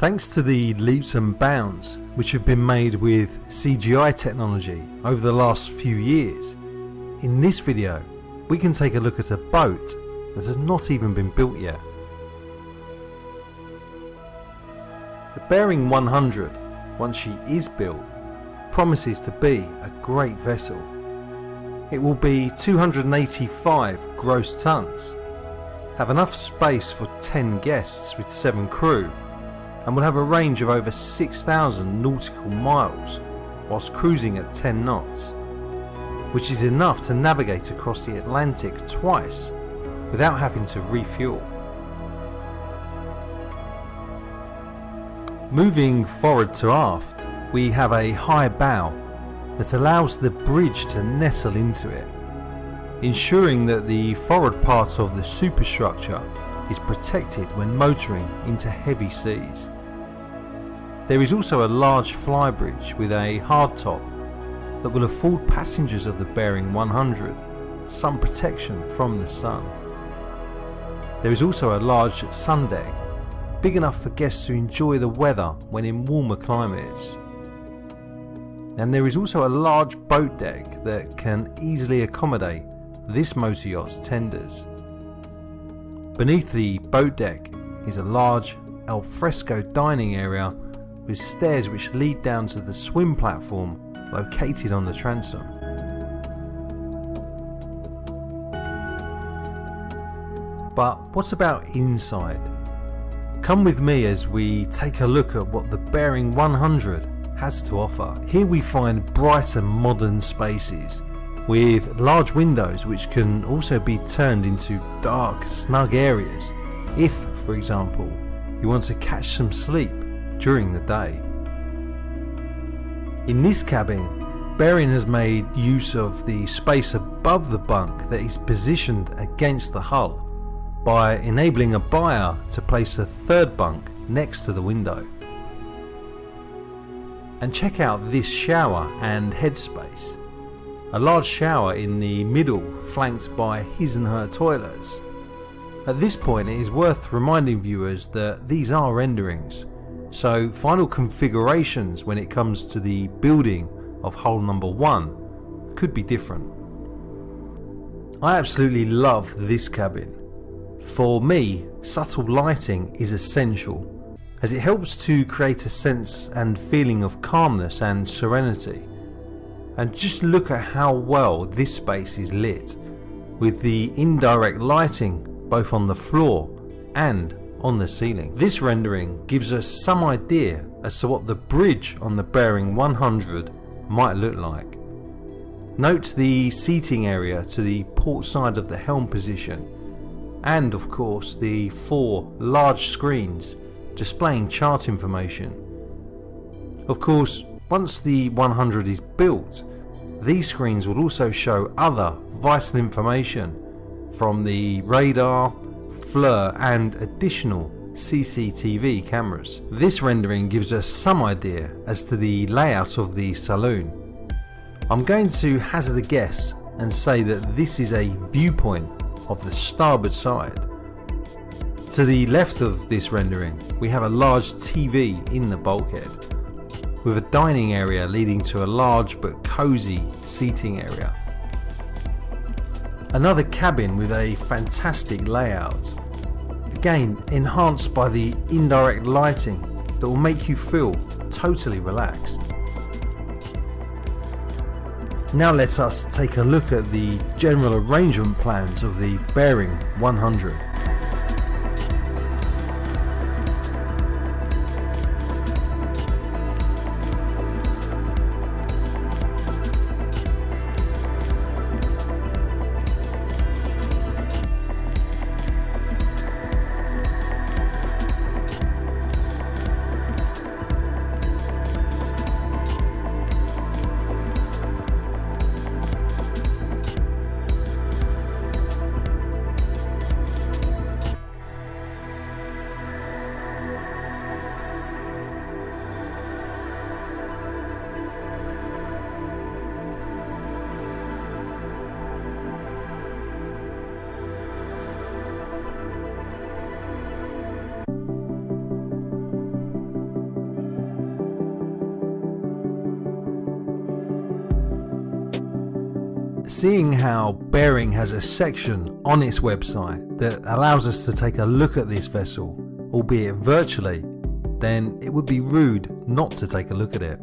Thanks to the leaps and bounds which have been made with CGI technology over the last few years, in this video we can take a look at a boat that has not even been built yet. The Bering 100, once she is built, promises to be a great vessel. It will be 285 gross tons, have enough space for 10 guests with 7 crew and will have a range of over 6,000 nautical miles whilst cruising at 10 knots, which is enough to navigate across the Atlantic twice without having to refuel. Moving forward to aft, we have a high bow that allows the bridge to nestle into it, ensuring that the forward part of the superstructure is protected when motoring into heavy seas. There is also a large flybridge with a hardtop that will afford passengers of the Bering 100 some protection from the sun. There is also a large sun deck, big enough for guests to enjoy the weather when in warmer climates. And there is also a large boat deck that can easily accommodate this motor yacht's tenders. Beneath the boat deck is a large alfresco dining area with stairs which lead down to the swim platform located on the transom. But what about inside? Come with me as we take a look at what the Bering 100 has to offer. Here we find bright and modern spaces with large windows which can also be turned into dark, snug areas if, for example, you want to catch some sleep during the day. In this cabin, Bering has made use of the space above the bunk that is positioned against the hull by enabling a buyer to place a third bunk next to the window. And check out this shower and headspace. A large shower in the middle flanked by his and her toilets. At this point it is worth reminding viewers that these are renderings, so final configurations when it comes to the building of hull number 1 could be different. I absolutely love this cabin. For me, subtle lighting is essential as it helps to create a sense and feeling of calmness and serenity. And just look at how well this space is lit with the indirect lighting both on the floor and on the ceiling. This rendering gives us some idea as to what the bridge on the Bering 100 might look like. Note the seating area to the port side of the helm position and of course the four large screens displaying chart information. Of course once the 100 is built these screens will also show other vital information from the radar, FLIR and additional CCTV cameras. This rendering gives us some idea as to the layout of the saloon. I'm going to hazard a guess and say that this is a viewpoint of the starboard side. To the left of this rendering we have a large TV in the bulkhead with a dining area leading to a large but cosy seating area. Another cabin with a fantastic layout again enhanced by the indirect lighting that will make you feel totally relaxed. Now let us take a look at the general arrangement plans of the Bering 100. Seeing how Bering has a section on its website that allows us to take a look at this vessel, albeit virtually, then it would be rude not to take a look at it.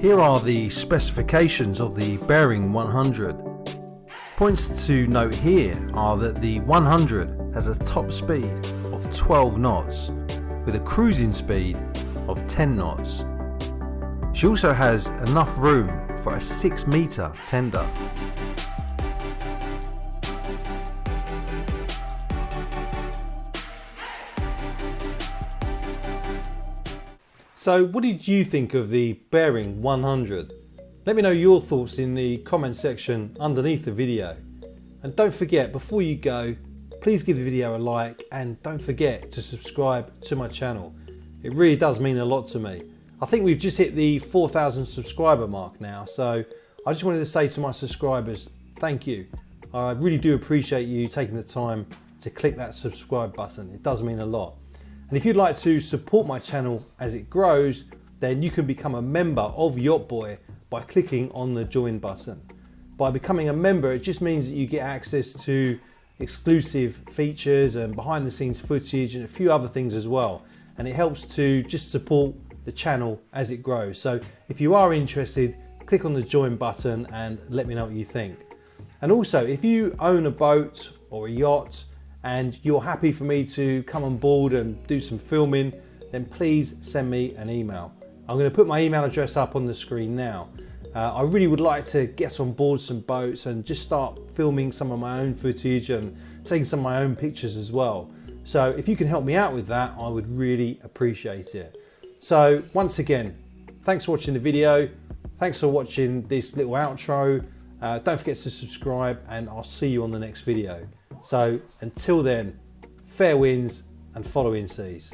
Here are the specifications of the Bering 100. Points to note here are that the 100 has a top speed of 12 knots with a cruising speed of 10 knots. She also has enough room for a 6 metre tender. So what did you think of the Bering 100? Let me know your thoughts in the comment section underneath the video. And don't forget, before you go, please give the video a like and don't forget to subscribe to my channel. It really does mean a lot to me. I think we've just hit the 4,000 subscriber mark now, so I just wanted to say to my subscribers, thank you. I really do appreciate you taking the time to click that subscribe button. It does mean a lot. And if you'd like to support my channel as it grows, then you can become a member of Yacht Boy by clicking on the join button. By becoming a member, it just means that you get access to exclusive features and behind the scenes footage and a few other things as well. And it helps to just support the channel as it grows. So if you are interested, click on the join button and let me know what you think. And also, if you own a boat or a yacht and you're happy for me to come on board and do some filming, then please send me an email. I'm going to put my email address up on the screen now. Uh, I really would like to get on board some boats and just start filming some of my own footage and taking some of my own pictures as well. So if you can help me out with that, I would really appreciate it. So once again, thanks for watching the video. Thanks for watching this little outro. Uh, don't forget to subscribe and I'll see you on the next video. So until then, fair winds and following seas.